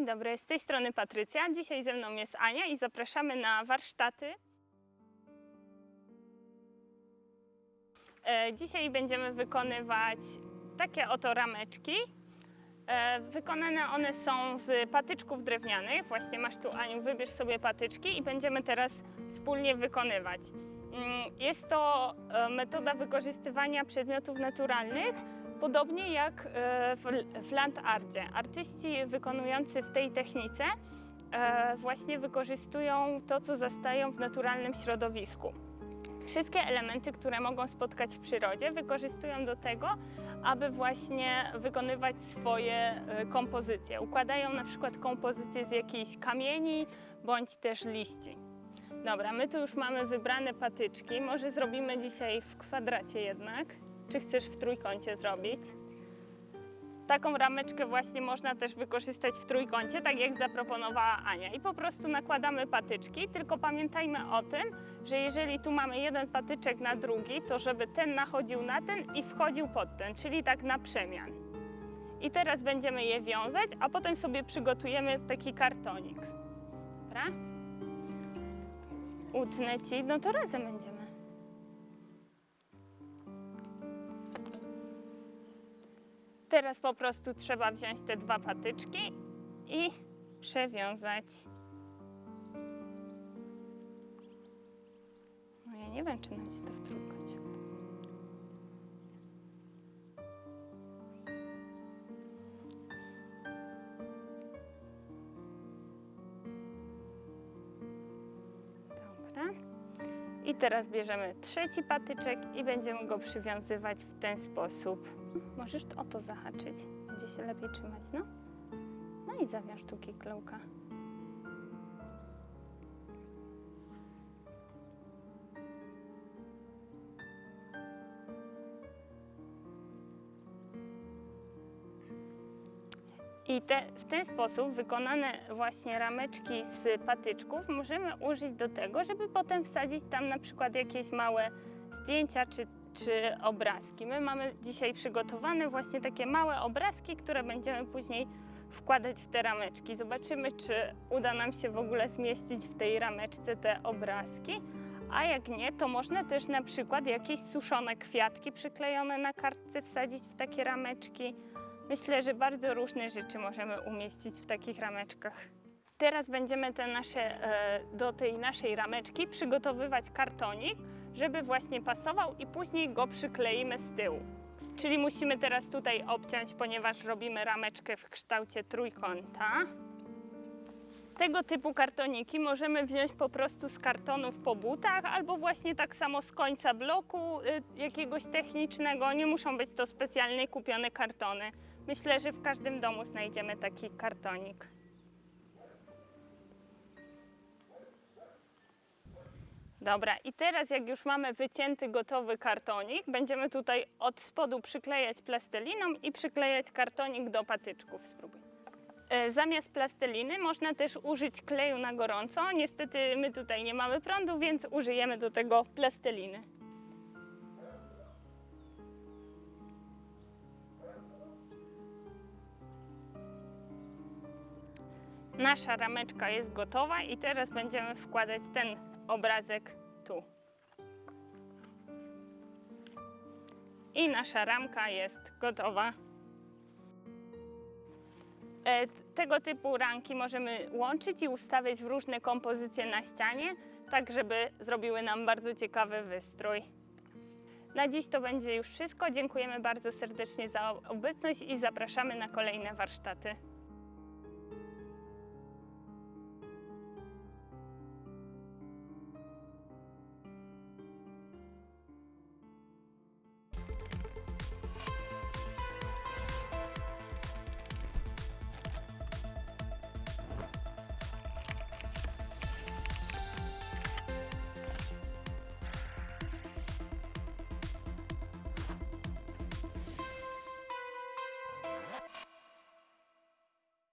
Dzień dobry, z tej strony Patrycja. Dzisiaj ze mną jest Ania i zapraszamy na warsztaty. E, Dzisiaj będziemy wykonywać takie oto rameczki. E, Wykonane one są z patyczków drewnianych. Właśnie masz tu, Aniu, wybierz sobie patyczki i będziemy teraz wspólnie wykonywać. Mm, Jest to e, metoda wykorzystywania przedmiotów naturalnych, podobnie jak e, w- w land arcie. Artyści wykonujący w tej technice e, właśnie wykorzystują to, co zastają w naturalnym środowisku. Wszystkie elementy, które mogą spotkać w przyrodzie, wykorzystują do tego, aby właśnie wykonywać swoje e, kompozycje. Układają na przykład kompozycje z jakichś kamieni bądź też liści. Dobra, my tu już mamy wybrane patyczki. Może zrobimy dzisiaj w kwadracie jednak. Czy chcesz w trójkącie zrobić? Taką rameczkę właśnie można też wykorzystać w trójkącie, tak jak zaproponowała Ania. I po prostu nakładamy patyczki, tylko pamiętajmy o tym, że jeżeli tu mamy jeden patyczek na drugi, to żeby ten nachodził na ten i wchodził pod ten, czyli tak na przemian. I teraz będziemy je wiązać, a potem sobie przygotujemy taki kartonik. Dobra? Utnę ci, no to razem będziemy. Teraz po prostu trzeba wziąć te dwa patyczki i przewiązać. No ja nie wiem, czy nam się to w I teraz bierzemy trzeci patyczek i będziemy go przywiązywać w ten sposób. Możesz o to zahaczyć, będzie się lepiej trzymać, no. No i zawiąż tu kiklełka. I te, w ten sposób wykonane właśnie rameczki z patyczków możemy użyć do tego, żeby potem wsadzić tam na przykład jakieś małe zdjęcia czy, czy obrazki. My mamy dzisiaj przygotowane właśnie takie małe obrazki, które będziemy później wkładać w te rameczki. Zobaczymy, czy uda nam się w ogóle zmieścić w tej rameczce te obrazki. A jak nie, to można też na przykład jakieś suszone kwiatki przyklejone na kartce wsadzić w takie rameczki. Myślę, że bardzo różne rzeczy możemy umieścić w takich rameczkach. Teraz będziemy te nasze, e, do tej naszej rameczki przygotowywać kartonik, żeby właśnie pasował i później go przykleimy z tyłu. Czyli musimy teraz tutaj obciąć, ponieważ robimy rameczkę w kształcie trójkąta. Tego typu kartoniki możemy wziąć po prostu z kartonów po butach, albo właśnie tak samo z końca bloku y, jakiegoś technicznego. Nie muszą być to specjalnie kupione kartony. Myślę, że w każdym domu znajdziemy taki kartonik. Dobra, i teraz jak już mamy wycięty gotowy kartonik, będziemy tutaj od spodu przyklejać plasteliną i przyklejać kartonik do patyczków. Spróbuj. E, Zamiast plasteliny można też użyć kleju na gorąco. Niestety my tutaj nie mamy prądu, więc użyjemy do tego plasteliny. Nasza rameczka jest gotowa i teraz będziemy wkładać ten obrazek tu. I nasza ramka jest gotowa. E, Tego typu ramki możemy łączyć i ustawiać w różne kompozycje na ścianie, tak żeby zrobiły nam bardzo ciekawy wystrój. Na dziś to będzie już wszystko. Dziękujemy bardzo serdecznie za obecność i zapraszamy na kolejne warsztaty.